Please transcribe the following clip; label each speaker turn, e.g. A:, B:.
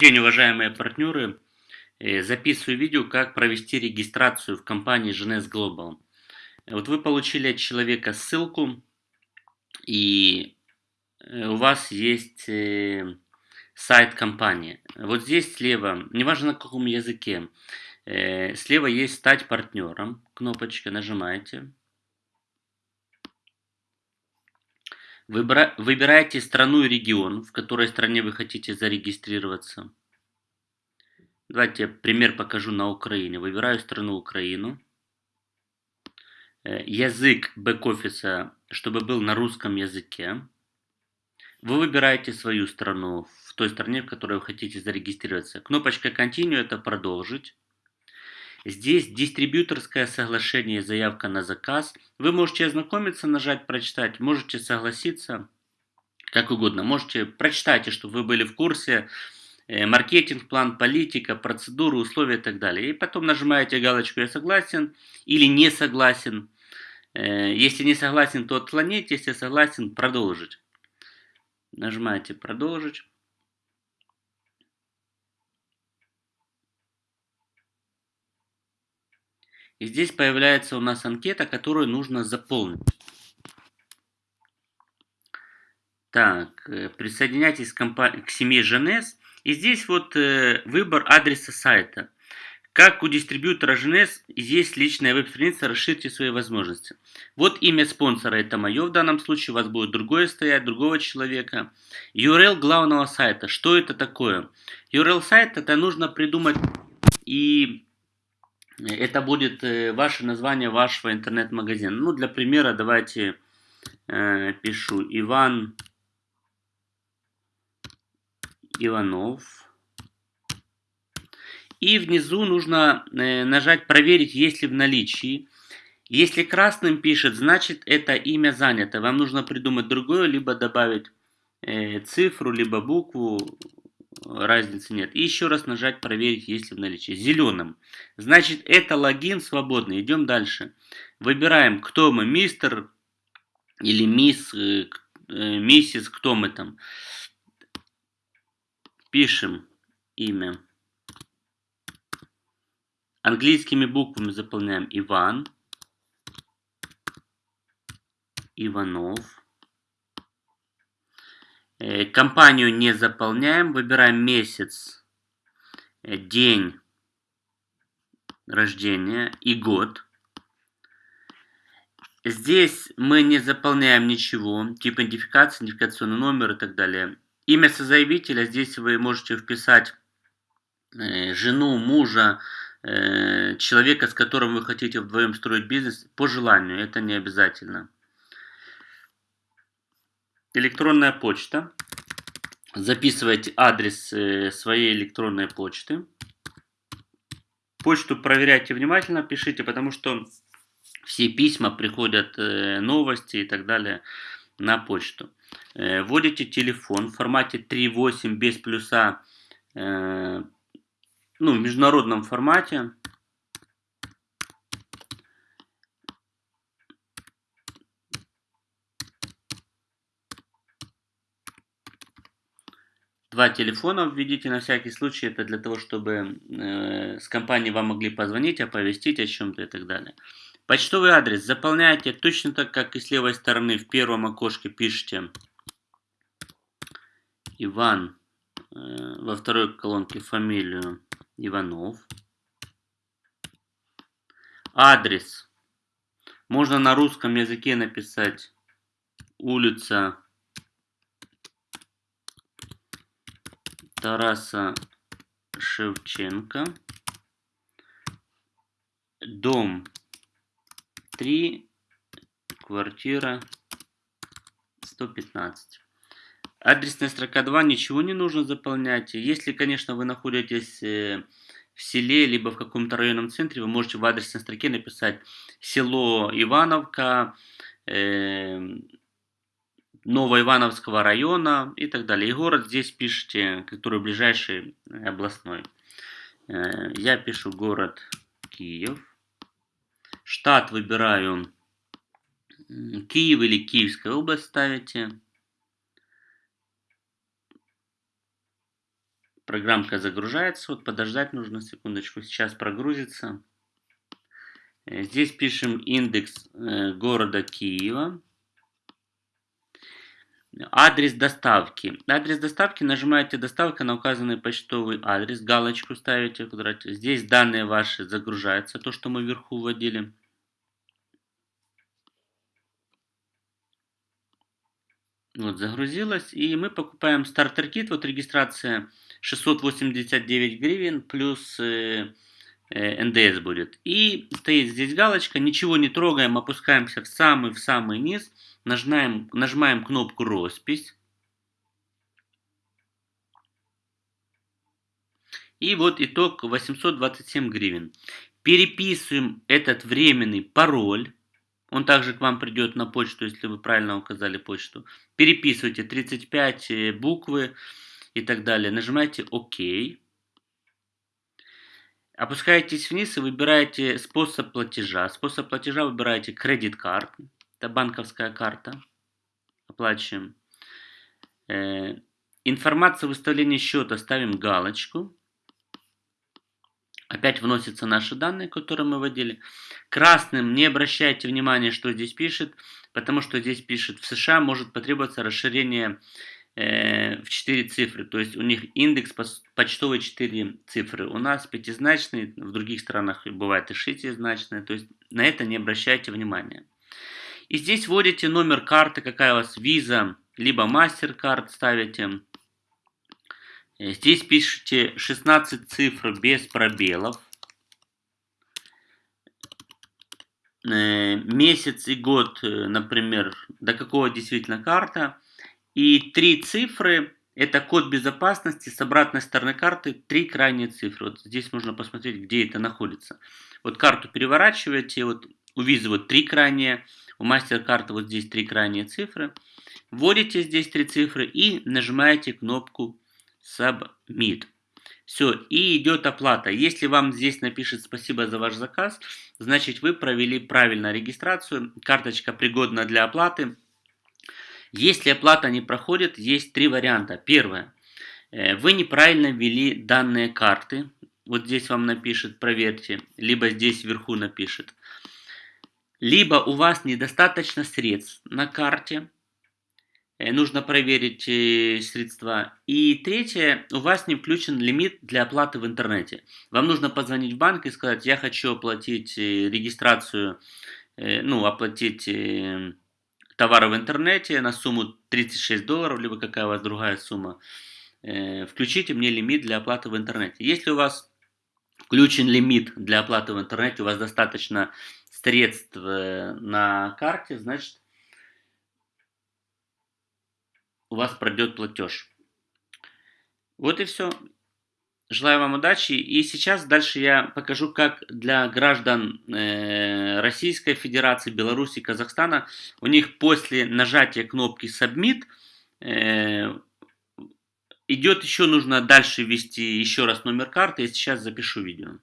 A: день, уважаемые партнеры. Э, записываю видео, как провести регистрацию в компании GNS Global. Вот вы получили от человека ссылку, и э, у вас есть э, сайт компании. Вот здесь слева, неважно на каком языке, слева есть «Стать партнером», кнопочка, нажимаете. Выбираете страну и регион, в которой стране вы хотите зарегистрироваться. Давайте пример покажу на Украине. Выбираю страну Украину. Э, язык бэк-офиса, чтобы был на русском языке. Вы выбираете свою страну в той стране, в которой вы хотите зарегистрироваться. Кнопочка Continue – это «Продолжить». Здесь дистрибьюторское соглашение, заявка на заказ. Вы можете ознакомиться, нажать «Прочитать», можете согласиться, как угодно. Можете прочитайте, чтобы вы были в курсе, э, маркетинг, план, политика, процедуры, условия и так далее. И потом нажимаете галочку «Я согласен» или «Не согласен». Э, если не согласен, то отклонить, если согласен, продолжить. Нажимаете «Продолжить». И здесь появляется у нас анкета, которую нужно заполнить. Так, э, присоединяйтесь к, к семье ЖНС. И здесь вот э, выбор адреса сайта. Как у дистрибьютора ЖНС есть личная веб-страница, расширьте свои возможности. Вот имя спонсора, это мое в данном случае, у вас будет другое стоять, другого человека. URL главного сайта, что это такое? URL сайта это нужно придумать и это будет э, ваше название вашего интернет-магазина. Ну, для примера давайте э, пишу Иван Иванов. И внизу нужно э, нажать «Проверить, есть ли в наличии». Если красным пишет, значит это имя занято. Вам нужно придумать другое, либо добавить э, цифру, либо букву разницы нет. И еще раз нажать проверить, есть ли в наличии. Зеленым. Значит, это логин свободный. Идем дальше. Выбираем, кто мы, мистер или мисс, э, э, миссис, кто мы там. Пишем имя. Английскими буквами заполняем Иван, Иванов. Э, компанию не заполняем, выбираем месяц, э, день рождения и год. Здесь мы не заполняем ничего, тип идентификации, идентификационный номер и так далее. Имя созаявителя, здесь вы можете вписать э, жену, мужа, человека, с которым вы хотите вдвоем строить бизнес, по желанию, это не обязательно электронная почта. Записывайте адрес э, своей электронной почты. Почту проверяйте внимательно, пишите, потому что все письма приходят, э, новости и так далее на почту. Э, вводите телефон в формате 3.8 без плюса, ну, в международном формате. Два телефона введите на всякий случай, это для того, чтобы э, с компанией вам могли позвонить, оповестить о чем-то и так далее. Почтовый адрес заполняйте точно так, как и с левой стороны в первом окошке пишите Иван, э, во второй колонке фамилию Иванов. Адрес. Можно на русском языке написать улица Тараса Шевченко. Дом 3, квартира 115. Адресная строка 2, ничего не нужно заполнять. Если, конечно, вы находитесь э, в селе, либо в каком-то районном центре, вы можете в адресной строке написать село Ивановка, э, Новоивановского района и так далее. И город здесь пишите, который ближайший э, областной. Э, я пишу город Киев. Штат выбираю Киев или Киевская область ставите. Программка загружается. Вот подождать нужно секундочку. Сейчас прогрузится. Э, здесь пишем индекс города Киева. Адрес доставки. Адрес доставки нажимаете доставка на указанный почтовый адрес, галочку ставите. Здесь данные ваши загружаются, то, что мы вверху вводили. Вот, загрузилось. И мы покупаем стартер-кит. Вот регистрация 689 гривен плюс э, НДС будет. И стоит здесь галочка. Ничего не трогаем, опускаемся в самый-в самый низ. Нажимаем, нажимаем кнопку «Роспись». И вот итог 827 гривен. Переписываем этот временный пароль. Он также к вам придет на почту, если вы правильно указали почту. Переписывайте 35 э, буквы и так далее. Нажимаете ОК. Опускаетесь вниз и выбираете способ платежа. Способ платежа выбираете кредит карт. Это банковская карта. Оплачиваем. Э, информация выставления счета ставим галочку. Опять вносятся наши данные, которые мы вводили. Красным не обращайте внимания, что здесь пишет, потому что здесь пишет, в США может потребоваться расширение в 4 цифры. То есть у них индекс почтовый 4 цифры. У нас пятизначный, в других странах бывает и шестизначный. То есть на это не обращайте внимания. И здесь вводите номер карты, какая у вас виза, либо MasterCard ставите. Э, здесь пишите 16 цифр без пробелов. Э, месяц и год, э, например, до какого действительно карта. И три цифры, это код безопасности с обратной стороны карты, три крайние цифры. Вот здесь можно посмотреть, где это находится. Вот карту переворачиваете, вот у визы вот три крайние, у MasterCard вот здесь три крайние цифры. Вводите здесь три цифры и нажимаете кнопку Submit. Все, и идет оплата. Если вам здесь напишет спасибо за ваш заказ, значит вы провели правильно регистрацию, карточка пригодна для оплаты. Если оплата не проходит, есть три варианта. Первое. Э, вы неправильно ввели данные карты. Вот здесь вам напишет проверьте, либо здесь вверху напишет. Либо у вас недостаточно средств на карте, Э, нужно проверить э, средства. И третье, у вас не включен лимит для оплаты в интернете. Вам нужно позвонить в банк и сказать, я хочу оплатить регистрацию, ну, оплатить товары в интернете на сумму 36 долларов, либо какая у вас другая сумма. Включите мне лимит для оплаты в интернете. Если у вас включен лимит для оплаты в интернете, у вас достаточно средств на карте, значит, у вас пройдет платеж. Вот и все. Желаю вам удачи. И сейчас дальше я покажу, как для граждан э, Российской Федерации, Беларуси, Казахстана, у них после нажатия кнопки Submit э, идет еще нужно дальше ввести еще раз номер карты. Я сейчас запишу видео.